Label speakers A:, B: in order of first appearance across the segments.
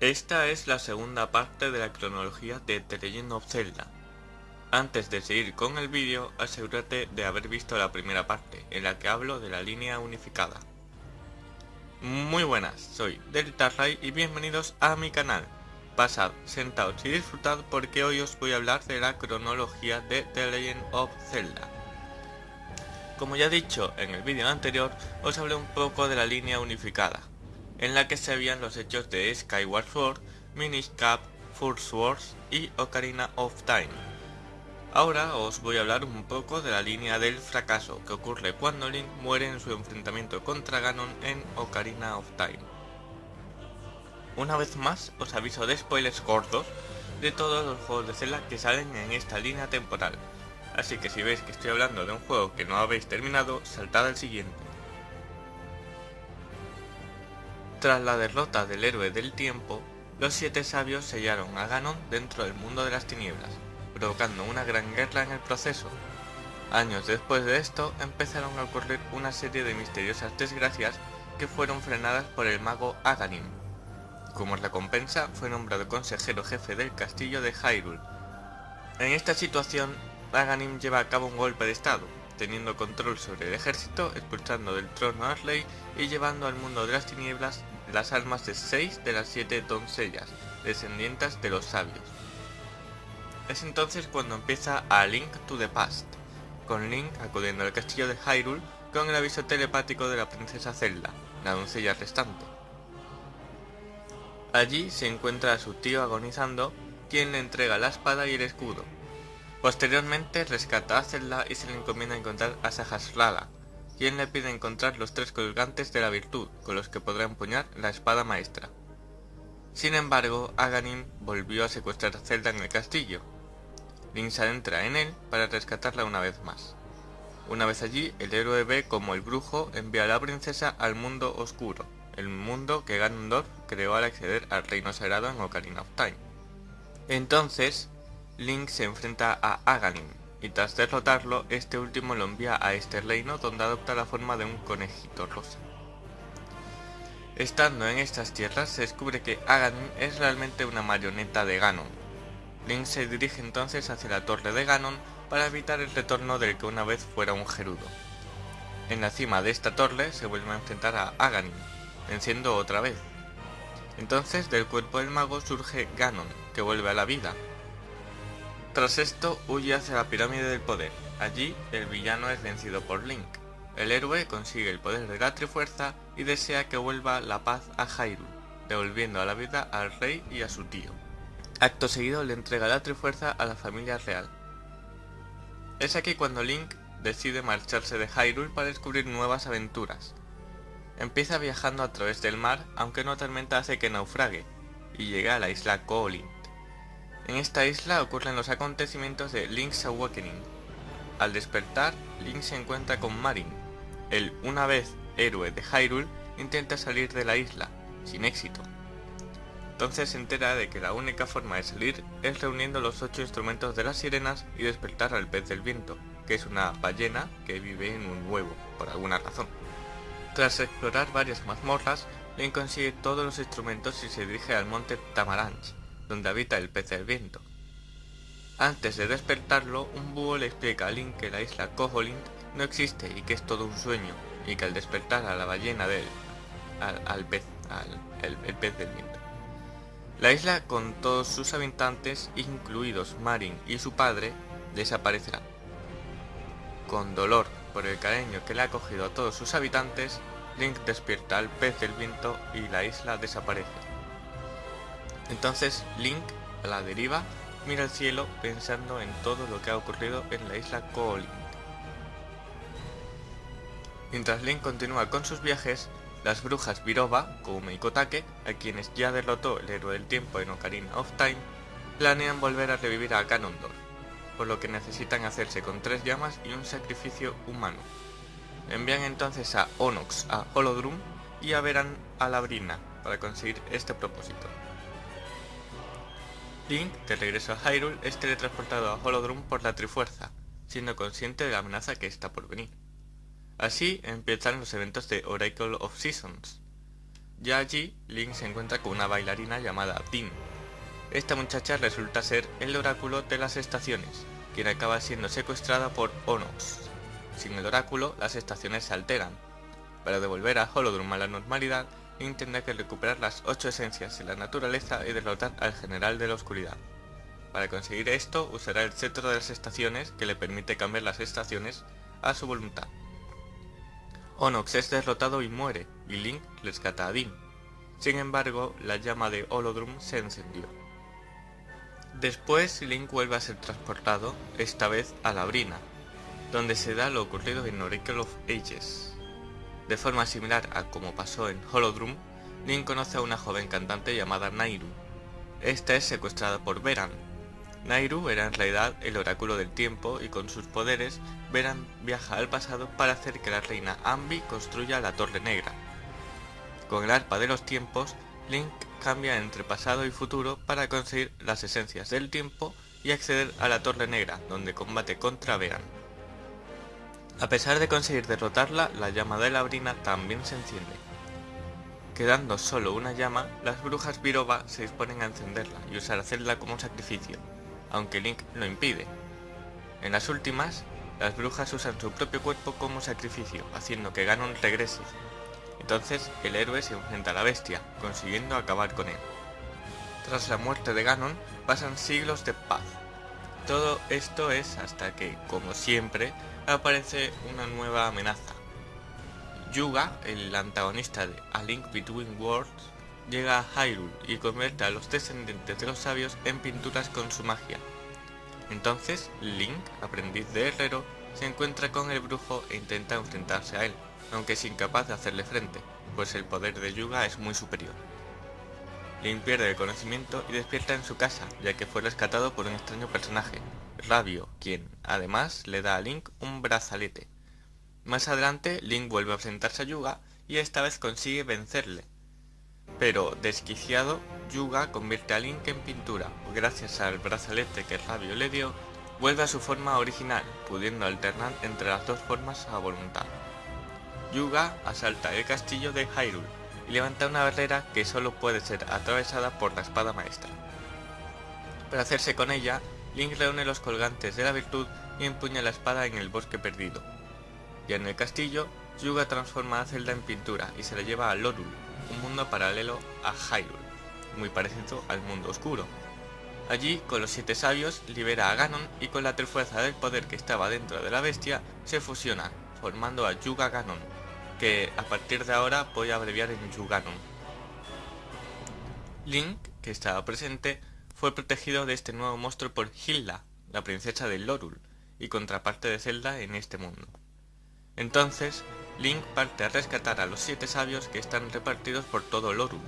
A: Esta es la segunda parte de la cronología de The Legend of Zelda. Antes de seguir con el vídeo, asegúrate de haber visto la primera parte, en la que hablo de la línea unificada. Muy buenas, soy Delta Ray y bienvenidos a mi canal. Pasad, sentaos y disfrutad porque hoy os voy a hablar de la cronología de The Legend of Zelda. Como ya he dicho en el vídeo anterior, os hablé un poco de la línea unificada, en la que se veían los hechos de Skyward Sword, Minish Cap, Force Wars y Ocarina of Time. Ahora os voy a hablar un poco de la línea del fracaso que ocurre cuando Link muere en su enfrentamiento contra Ganon en Ocarina of Time. Una vez más os aviso de spoilers gordos de todos los juegos de Zelda que salen en esta línea temporal, así que si veis que estoy hablando de un juego que no habéis terminado, saltad al siguiente. Tras la derrota del héroe del tiempo, los siete sabios sellaron a Ganon dentro del mundo de las tinieblas, provocando una gran guerra en el proceso. Años después de esto, empezaron a ocurrir una serie de misteriosas desgracias que fueron frenadas por el mago Aganim. Como recompensa, fue nombrado consejero jefe del castillo de Hyrule. En esta situación, Aganim lleva a cabo un golpe de estado, teniendo control sobre el ejército, expulsando del trono a Arley y llevando al mundo de las tinieblas las almas de seis de las siete doncellas, descendientes de los sabios. Es entonces cuando empieza A Link to the Past, con Link acudiendo al castillo de Hyrule con el aviso telepático de la princesa Zelda, la doncella restante. Allí se encuentra a su tío agonizando, quien le entrega la espada y el escudo. Posteriormente rescata a Zelda y se le encomienda encontrar a Sahasrara, quien le pide encontrar los tres colgantes de la virtud con los que podrá empuñar la espada maestra. Sin embargo, Aganim volvió a secuestrar a Zelda en el castillo. Link se adentra en él para rescatarla una vez más. Una vez allí, el héroe ve como el brujo envía a la princesa al mundo oscuro, el mundo que Ganondorf creó al acceder al reino sagrado en Ocarina of Time. Entonces, Link se enfrenta a Aganim, y tras derrotarlo, este último lo envía a este reino donde adopta la forma de un conejito rosa. Estando en estas tierras se descubre que Aganim es realmente una marioneta de Ganon. Link se dirige entonces hacia la torre de Ganon para evitar el retorno del que una vez fuera un Gerudo. En la cima de esta torre se vuelve a enfrentar a Aganim, venciendo otra vez. Entonces del cuerpo del mago surge Ganon, que vuelve a la vida, tras esto, huye hacia la pirámide del poder. Allí, el villano es vencido por Link. El héroe consigue el poder de la Trifuerza y desea que vuelva la paz a Hyrule, devolviendo a la vida al rey y a su tío. Acto seguido le entrega la Trifuerza a la familia real. Es aquí cuando Link decide marcharse de Hyrule para descubrir nuevas aventuras. Empieza viajando a través del mar, aunque una tormenta hace que naufrague, y llega a la isla Koolint. En esta isla ocurren los acontecimientos de Link's Awakening. Al despertar, Link se encuentra con Marin. El una vez héroe de Hyrule intenta salir de la isla, sin éxito. Entonces se entera de que la única forma de salir es reuniendo los ocho instrumentos de las sirenas y despertar al pez del viento, que es una ballena que vive en un huevo, por alguna razón. Tras explorar varias mazmorras, Link consigue todos los instrumentos y se dirige al monte Tamaranch, donde habita el pez del viento. Antes de despertarlo, un búho le explica a Link que la isla Koholint no existe y que es todo un sueño, y que al despertar a la ballena del al, pez, al, el pez del viento. La isla con todos sus habitantes, incluidos Marin y su padre, desaparecerá. Con dolor por el cariño que le ha cogido a todos sus habitantes, Link despierta al pez del viento y la isla desaparece. Entonces Link, a la deriva, mira al cielo pensando en todo lo que ha ocurrido en la isla Koolint. Mientras Link continúa con sus viajes, las brujas Viroba, Koume y Kotake, a quienes ya derrotó el héroe del tiempo en Ocarina of Time, planean volver a revivir a Ganondorf, por lo que necesitan hacerse con tres llamas y un sacrificio humano. Envían entonces a Onox a Holodrum y a Veran a Labrina para conseguir este propósito. Link, de regreso a Hyrule, es teletransportado a Holodrum por la Trifuerza, siendo consciente de la amenaza que está por venir. Así empiezan los eventos de Oracle of Seasons. Ya allí, Link se encuentra con una bailarina llamada Dean. Esta muchacha resulta ser el oráculo de las estaciones, quien acaba siendo secuestrada por Onox. Sin el oráculo, las estaciones se alteran. Para devolver a Holodrum a la normalidad, Tendrá que recuperar las ocho esencias de la naturaleza y derrotar al general de la oscuridad. Para conseguir esto, usará el cetro de las estaciones que le permite cambiar las estaciones a su voluntad. Onox es derrotado y muere, y Link rescata a Dean. Sin embargo, la llama de Holodrum se encendió. Después, Link vuelve a ser transportado, esta vez a Labrina, donde se da lo ocurrido en Oracle of Ages. De forma similar a como pasó en Holodrum, Link conoce a una joven cantante llamada Nairu. Esta es secuestrada por Veran, Nairu era en realidad el oráculo del tiempo y con sus poderes Veran viaja al pasado para hacer que la reina Ambi construya la Torre Negra. Con el arpa de los tiempos, Link cambia entre pasado y futuro para conseguir las esencias del tiempo y acceder a la Torre Negra, donde combate contra Veran. A pesar de conseguir derrotarla, la llama de la brina también se enciende. Quedando solo una llama, las brujas Viroba se disponen a encenderla y usar a Zelda como sacrificio aunque Link lo impide. En las últimas, las brujas usan su propio cuerpo como sacrificio, haciendo que Ganon regrese. Entonces el héroe se enfrenta a la bestia, consiguiendo acabar con él. Tras la muerte de Ganon, pasan siglos de paz. Todo esto es hasta que, como siempre, aparece una nueva amenaza. Yuga, el antagonista de A Link Between Worlds, llega a Hyrule y convierte a los descendientes de los sabios en pinturas con su magia. Entonces, Link, aprendiz de herrero, se encuentra con el brujo e intenta enfrentarse a él, aunque es incapaz de hacerle frente, pues el poder de Yuga es muy superior. Link pierde el conocimiento y despierta en su casa, ya que fue rescatado por un extraño personaje, Rabio, quien, además, le da a Link un brazalete. Más adelante, Link vuelve a enfrentarse a Yuga y esta vez consigue vencerle, pero, desquiciado, Yuga convierte a Link en pintura. Gracias al brazalete que Rabio le dio, vuelve a su forma original, pudiendo alternar entre las dos formas a voluntad. Yuga asalta el castillo de Hyrule y levanta una barrera que solo puede ser atravesada por la espada maestra. Para hacerse con ella, Link reúne los colgantes de la virtud y empuña la espada en el bosque perdido. Ya en el castillo, Yuga transforma a Zelda en pintura y se la lleva a Lorul, un mundo paralelo a Hyrule, muy parecido al mundo oscuro. Allí, con los siete sabios, libera a Ganon y con la trifuerza del poder que estaba dentro de la bestia, se fusiona, formando a Yuga Ganon, que a partir de ahora voy a abreviar en Yuganon. Link, que estaba presente, fue protegido de este nuevo monstruo por Hilda, la princesa de Lorul, y contraparte de Zelda en este mundo. Entonces, Link parte a rescatar a los siete sabios que están repartidos por todo Lorul.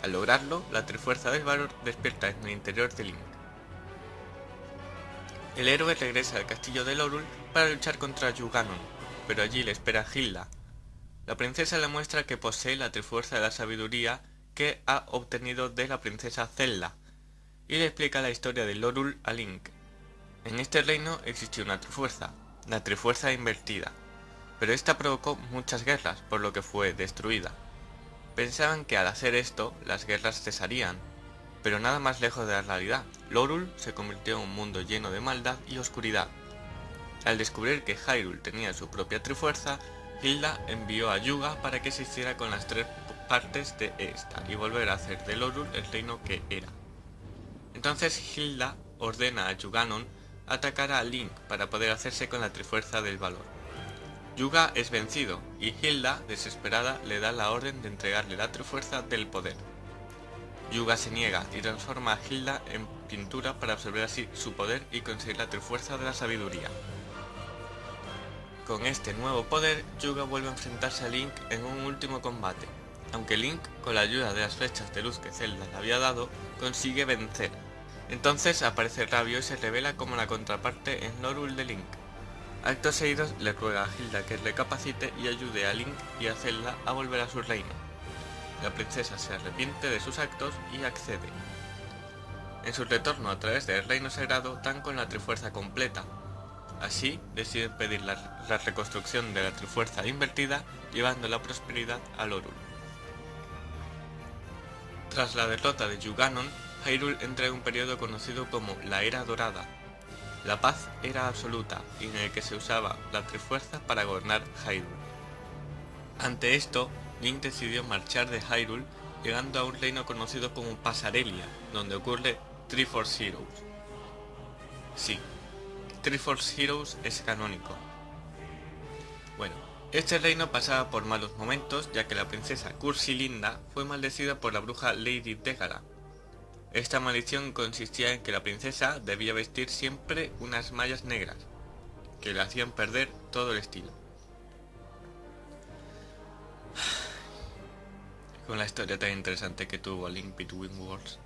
A: Al lograrlo, la Trifuerza del Valor despierta en el interior de Link. El héroe regresa al castillo de Lorul para luchar contra Yuganon, pero allí le espera Hilda. La princesa le muestra que posee la Trifuerza de la Sabiduría que ha obtenido de la princesa Zelda, y le explica la historia de Lorul a Link. En este reino existió una Trifuerza, la Trifuerza invertida, pero esta provocó muchas guerras, por lo que fue destruida. Pensaban que al hacer esto, las guerras cesarían, pero nada más lejos de la realidad. Lorul se convirtió en un mundo lleno de maldad y oscuridad. Al descubrir que Hyrule tenía su propia trifuerza, Hilda envió a Yuga para que se hiciera con las tres partes de esta y volver a hacer de Lorul el reino que era. Entonces Hilda ordena a Yuganon atacar a Link para poder hacerse con la trifuerza del valor. Yuga es vencido, y Hilda, desesperada, le da la orden de entregarle la trifuerza del poder. Yuga se niega y transforma a Hilda en pintura para absorber así su poder y conseguir la trifuerza de la sabiduría. Con este nuevo poder, Yuga vuelve a enfrentarse a Link en un último combate, aunque Link, con la ayuda de las flechas de luz que Zelda le había dado, consigue vencer. Entonces aparece Rabio y se revela como la contraparte en Lorul de Link. Actos seguidos le ruega a Hilda que recapacite y ayude a Link y a Zelda a volver a su reino. La princesa se arrepiente de sus actos y accede. En su retorno a través del reino sagrado dan con la trifuerza completa. Así deciden pedir la, la reconstrucción de la trifuerza invertida llevando la prosperidad a Lorul. Tras la derrota de Yuganon, Hyrule entra en un periodo conocido como la Era Dorada. La paz era absoluta y en el que se usaba la Trifuerza para gobernar Hyrule. Ante esto, Link decidió marchar de Hyrule llegando a un reino conocido como Pasarelia, donde ocurre Triforce Heroes. Sí, Triforce Heroes es canónico. Bueno, este reino pasaba por malos momentos ya que la princesa Cursilinda fue maldecida por la bruja Lady Degara. Esta maldición consistía en que la princesa debía vestir siempre unas mallas negras, que le hacían perder todo el estilo. Con la historia tan interesante que tuvo Link Between Worlds.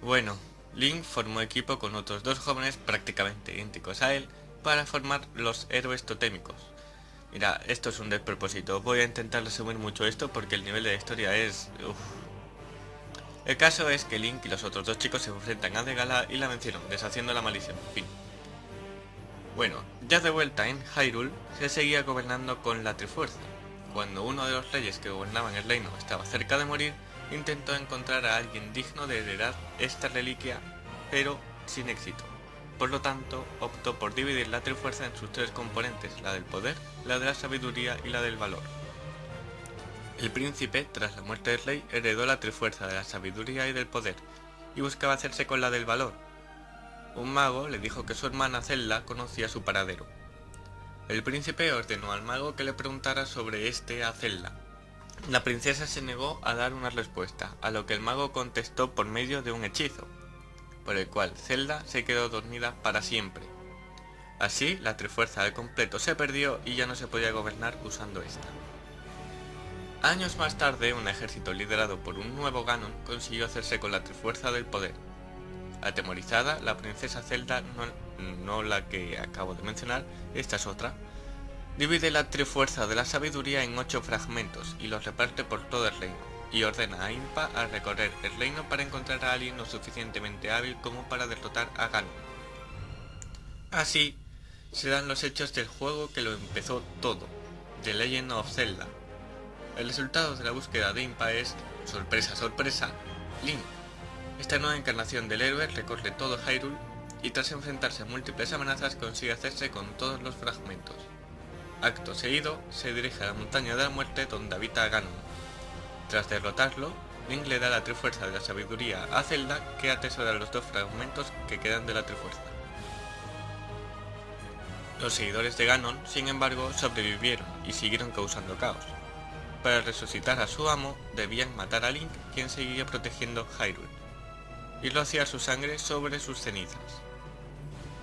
A: Bueno, Link formó equipo con otros dos jóvenes prácticamente idénticos a él para formar los héroes totémicos, Mira, esto es un despropósito. Voy a intentar resumir mucho esto porque el nivel de historia es... El caso es que Link y los otros dos chicos se enfrentan a Degala y la vencieron, deshaciendo la maldición. Fin. Bueno, ya de vuelta en Hyrule, se seguía gobernando con la Trifuerza. Cuando uno de los reyes que gobernaban el reino estaba cerca de morir, intentó encontrar a alguien digno de heredar esta reliquia, pero sin éxito. Por lo tanto, optó por dividir la Trifuerza en sus tres componentes, la del poder, la de la sabiduría y la del valor. El príncipe, tras la muerte del rey, heredó la Trifuerza de la sabiduría y del poder, y buscaba hacerse con la del valor. Un mago le dijo que su hermana Zelda conocía su paradero. El príncipe ordenó al mago que le preguntara sobre este a Zelda. La princesa se negó a dar una respuesta, a lo que el mago contestó por medio de un hechizo, por el cual Zelda se quedó dormida para siempre. Así, la Trifuerza al completo se perdió y ya no se podía gobernar usando esta. Años más tarde, un ejército liderado por un nuevo Ganon consiguió hacerse con la Trifuerza del Poder. Atemorizada, la princesa Zelda, no, no la que acabo de mencionar, esta es otra, divide la Trifuerza de la Sabiduría en ocho fragmentos y los reparte por todo el reino y ordena a Impa a recorrer el reino para encontrar a alguien lo suficientemente hábil como para derrotar a Ganon. Así, se dan los hechos del juego que lo empezó todo, The Legend of Zelda. El resultado de la búsqueda de Impa es, sorpresa sorpresa, Link. Esta nueva encarnación del héroe recorre todo Hyrule y tras enfrentarse a múltiples amenazas consigue hacerse con todos los fragmentos. Acto seguido, se dirige a la montaña de la muerte donde habita Ganon tras derrotarlo, Link le da la Trifuerza de la Sabiduría a Zelda que atesora los dos fragmentos que quedan de la Trifuerza. Los seguidores de Ganon, sin embargo, sobrevivieron y siguieron causando caos. Para resucitar a su amo, debían matar a Link, quien seguía protegiendo Hyrule, y rociar su sangre sobre sus cenizas.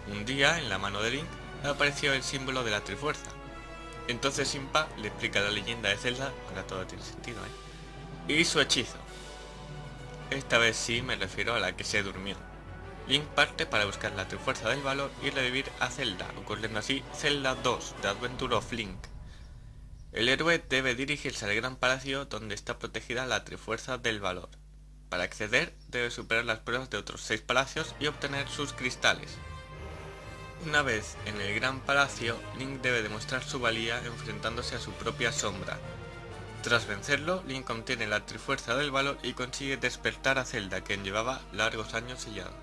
A: Un día, en la mano de Link, apareció el símbolo de la Trifuerza. Entonces Impa le explica la leyenda de Zelda, ahora todo tiene sentido, ¿eh? Y su hechizo. Esta vez sí me refiero a la que se durmió. Link parte para buscar la Trifuerza del Valor y revivir a Zelda, ocurriendo así Zelda 2, The Adventure of Link. El héroe debe dirigirse al Gran Palacio donde está protegida la Trifuerza del Valor. Para acceder debe superar las pruebas de otros 6 palacios y obtener sus cristales. Una vez en el Gran Palacio, Link debe demostrar su valía enfrentándose a su propia sombra, tras vencerlo, Link obtiene la Trifuerza del Valor y consigue despertar a Zelda, quien llevaba largos años sellado.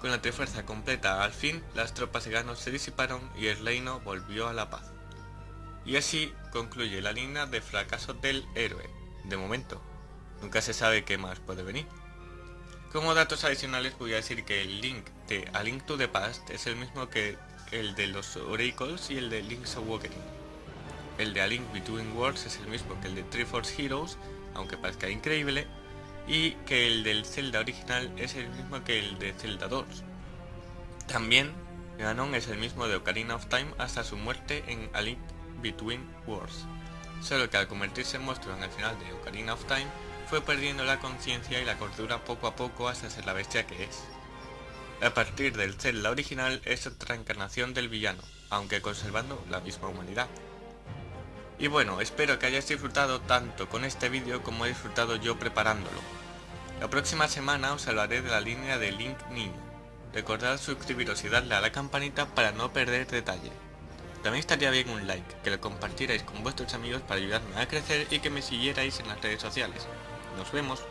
A: Con la Trifuerza completa al fin, las tropas de Ganon se disiparon y el reino volvió a la paz. Y así concluye la línea de fracaso del héroe, de momento. Nunca se sabe qué más puede venir. Como datos adicionales voy a decir que el link de A Link to the Past es el mismo que el de los Oracles y el de Link's Awakening. El de A Between Worlds es el mismo que el de Triforce Heroes, aunque parezca increíble, y que el del Zelda original es el mismo que el de Zelda 2. También, Ganon es el mismo de Ocarina of Time hasta su muerte en A Between Worlds, solo que al convertirse en monstruo en el final de Ocarina of Time, fue perdiendo la conciencia y la cordura poco a poco hasta ser la bestia que es. A partir del Zelda original es otra encarnación del villano, aunque conservando la misma humanidad. Y bueno, espero que hayáis disfrutado tanto con este vídeo como he disfrutado yo preparándolo. La próxima semana os hablaré de la línea de Link Niño. Recordad suscribiros y darle a la campanita para no perder detalle. También estaría bien un like, que lo compartierais con vuestros amigos para ayudarme a crecer y que me siguierais en las redes sociales. Nos vemos.